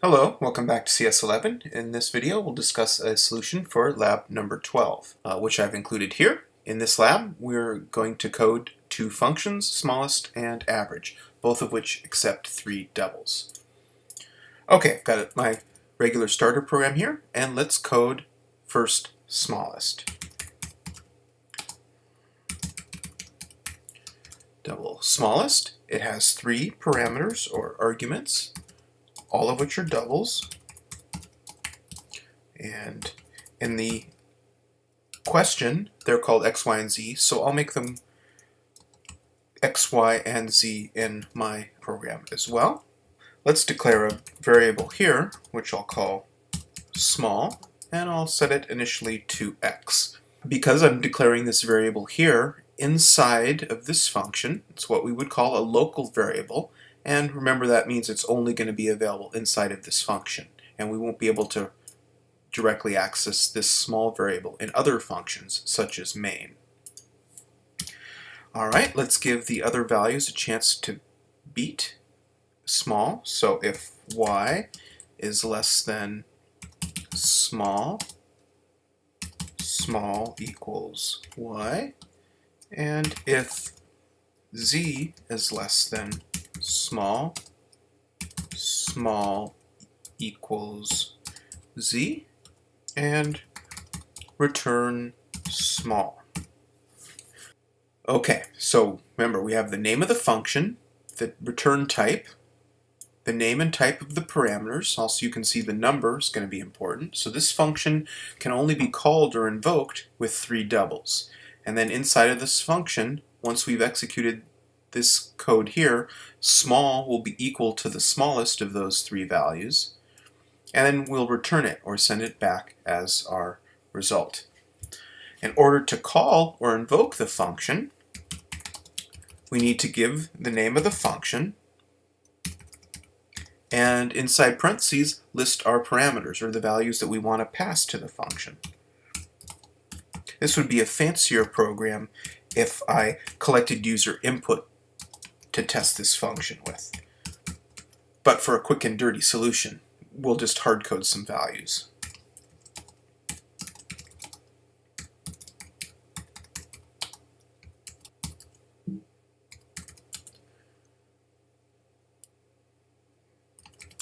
Hello, welcome back to CS11. In this video we'll discuss a solution for lab number 12, uh, which I've included here. In this lab we're going to code two functions, smallest and average, both of which accept three doubles. Okay, I've got my regular starter program here, and let's code first smallest. Double smallest, it has three parameters or arguments all of which are doubles. And in the question, they're called x, y, and z, so I'll make them x, y, and z in my program as well. Let's declare a variable here, which I'll call small, and I'll set it initially to x. Because I'm declaring this variable here, inside of this function, it's what we would call a local variable, and remember that means it's only going to be available inside of this function. And we won't be able to directly access this small variable in other functions, such as main. Alright, let's give the other values a chance to beat small. So if y is less than small, small equals y. And if z is less than small, small equals z, and return small. Okay, so remember we have the name of the function, the return type, the name and type of the parameters, also you can see the number is going to be important. So this function can only be called or invoked with three doubles. And then inside of this function, once we've executed this code here, small will be equal to the smallest of those three values, and then we'll return it or send it back as our result. In order to call or invoke the function, we need to give the name of the function, and inside parentheses list our parameters, or the values that we want to pass to the function. This would be a fancier program if I collected user input to test this function with. But for a quick and dirty solution, we'll just hardcode some values.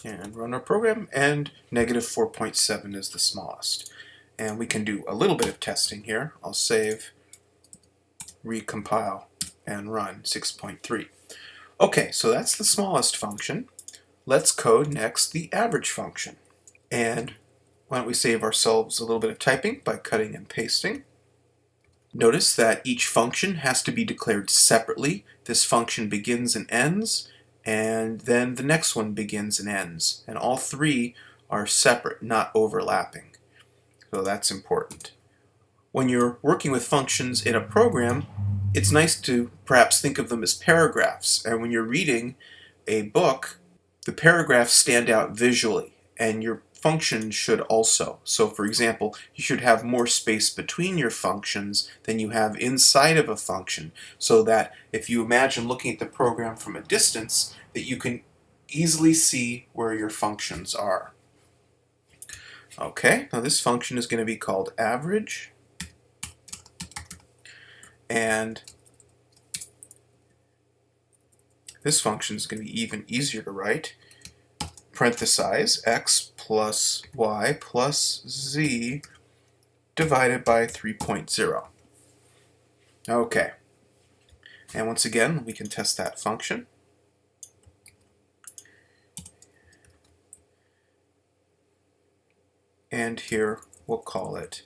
and run our program, and negative 4.7 is the smallest. And we can do a little bit of testing here. I'll save, recompile, and run 6.3. Okay, so that's the smallest function. Let's code next the average function. And why don't we save ourselves a little bit of typing by cutting and pasting. Notice that each function has to be declared separately. This function begins and ends, and then the next one begins and ends. And all three are separate, not overlapping. So that's important. When you're working with functions in a program, it's nice to perhaps think of them as paragraphs. And when you're reading a book, the paragraphs stand out visually, and your function should also. So for example, you should have more space between your functions than you have inside of a function, so that if you imagine looking at the program from a distance, that you can easily see where your functions are. Okay, now this function is going to be called average and this function is going to be even easier to write. Parenthesize x plus y plus z divided by 3.0. Okay. And once again, we can test that function. And here we'll call it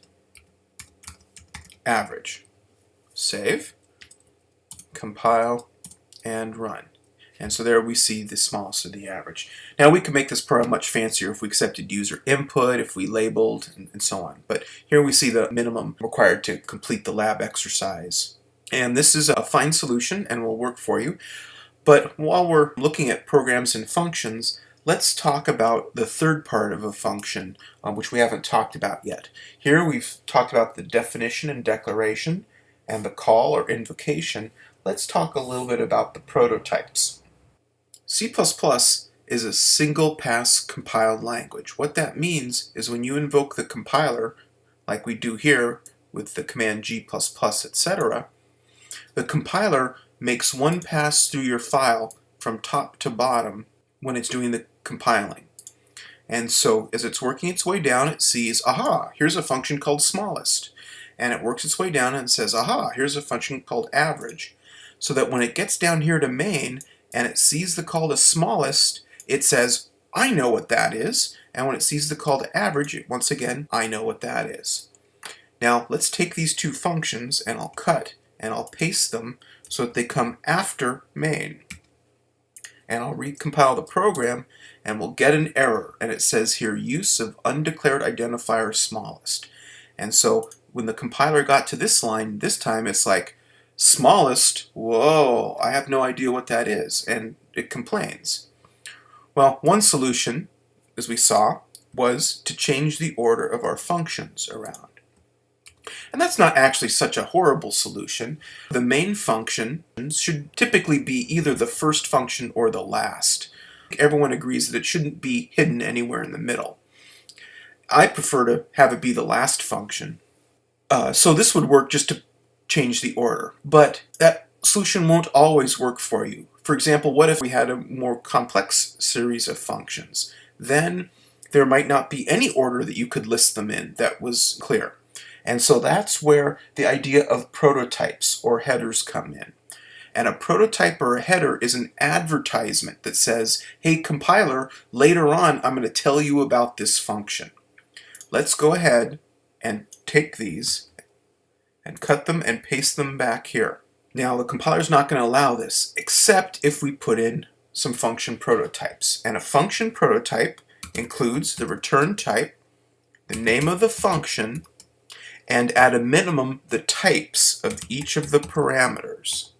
average save, compile, and run. And so there we see the smallest of the average. Now we could make this program much fancier if we accepted user input, if we labeled, and, and, so on. But here we see the minimum required to complete the lab exercise. And this is a fine solution and will work for you. But while we're looking at programs and functions, let's talk about the third part of a function, uh, which we haven't talked about yet. Here we've talked about the definition and declaration, and the call or invocation, let's talk a little bit about the prototypes. C++ is a single pass compiled language. What that means is when you invoke the compiler, like we do here with the command g++, etc., the compiler makes one pass through your file from top to bottom when it's doing the compiling. And so as it's working its way down, it sees, aha, here's a function called smallest. And it works its way down and says, aha, here's a function called average. So that when it gets down here to main and it sees the call to smallest, it says, I know what that is. And when it sees the call to average, it, once again, I know what that is. Now let's take these two functions and I'll cut and I'll paste them so that they come after main. And I'll recompile the program and we'll get an error and it says here use of undeclared identifier smallest. And so when the compiler got to this line, this time it's like smallest, whoa, I have no idea what that is, and it complains. Well, one solution, as we saw, was to change the order of our functions around. And that's not actually such a horrible solution. The main function should typically be either the first function or the last. Everyone agrees that it shouldn't be hidden anywhere in the middle. I prefer to have it be the last function. Uh, so this would work just to change the order. But that solution won't always work for you. For example, what if we had a more complex series of functions? Then there might not be any order that you could list them in that was clear. And so that's where the idea of prototypes or headers come in. And a prototype or a header is an advertisement that says, hey compiler, later on I'm going to tell you about this function. Let's go ahead and take these and cut them and paste them back here. Now the compiler is not going to allow this except if we put in some function prototypes. And a function prototype includes the return type, the name of the function, and at a minimum the types of each of the parameters.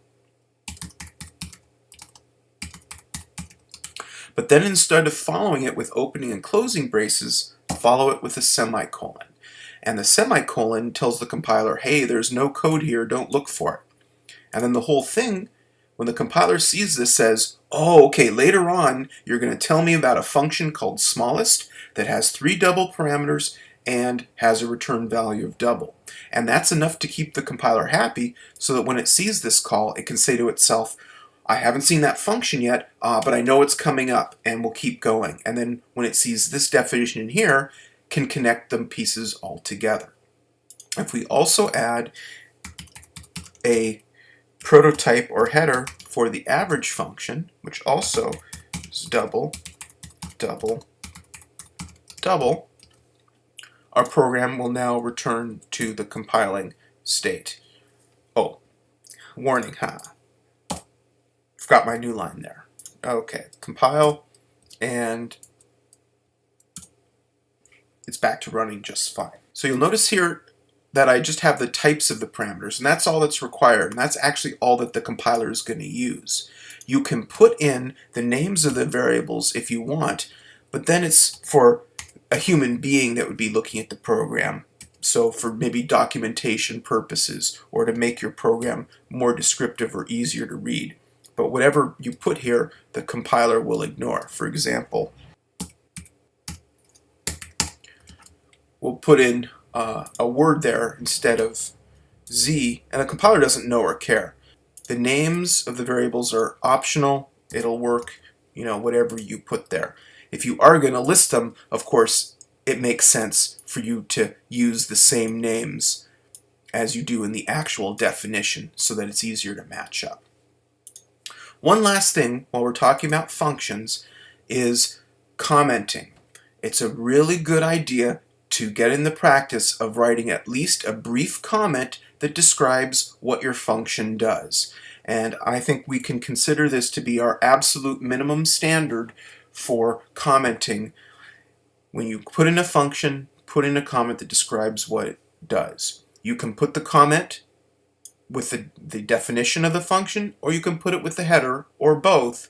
But then instead of following it with opening and closing braces, follow it with a semicolon. And the semicolon tells the compiler, hey, there's no code here, don't look for it. And then the whole thing, when the compiler sees this, says, oh, okay, later on, you're going to tell me about a function called smallest that has three double parameters and has a return value of double. And that's enough to keep the compiler happy so that when it sees this call, it can say to itself, I haven't seen that function yet, uh, but I know it's coming up and we'll keep going. And then when it sees this definition in here, can connect them pieces all together. If we also add a prototype or header for the average function, which also is double, double, double, our program will now return to the compiling state. Oh, warning, huh? Forgot my new line there. Okay, compile, and it's back to running just fine. So you'll notice here that I just have the types of the parameters, and that's all that's required, and that's actually all that the compiler is going to use. You can put in the names of the variables if you want, but then it's for a human being that would be looking at the program. So for maybe documentation purposes, or to make your program more descriptive or easier to read but whatever you put here, the compiler will ignore. For example, we'll put in uh, a word there instead of z, and the compiler doesn't know or care. The names of the variables are optional. It'll work, you know, whatever you put there. If you are going to list them, of course, it makes sense for you to use the same names as you do in the actual definition so that it's easier to match up. One last thing while we're talking about functions is commenting. It's a really good idea to get in the practice of writing at least a brief comment that describes what your function does. And I think we can consider this to be our absolute minimum standard for commenting. When you put in a function, put in a comment that describes what it does. You can put the comment with the, the definition of the function, or you can put it with the header, or both.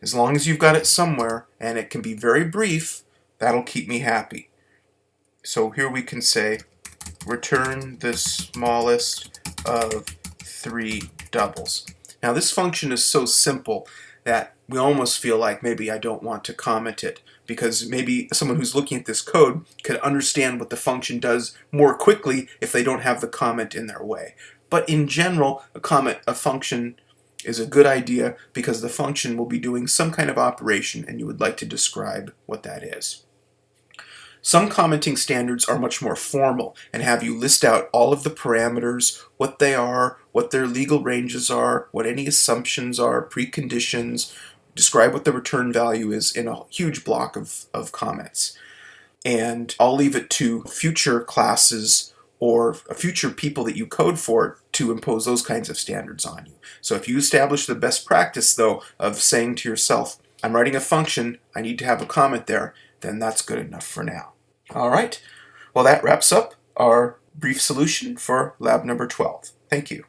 As long as you've got it somewhere, and it can be very brief, that'll keep me happy. So here we can say, return the smallest of three doubles. Now this function is so simple that we almost feel like maybe I don't want to comment it because maybe someone who's looking at this code could understand what the function does more quickly if they don't have the comment in their way. But in general, a comment, a function is a good idea because the function will be doing some kind of operation and you would like to describe what that is. Some commenting standards are much more formal and have you list out all of the parameters, what they are, what their legal ranges are, what any assumptions are, preconditions, describe what the return value is in a huge block of, of comments. And I'll leave it to future classes or future people that you code for to impose those kinds of standards on you. So if you establish the best practice, though, of saying to yourself, I'm writing a function, I need to have a comment there, then that's good enough for now. All right, well that wraps up our brief solution for lab number 12. Thank you.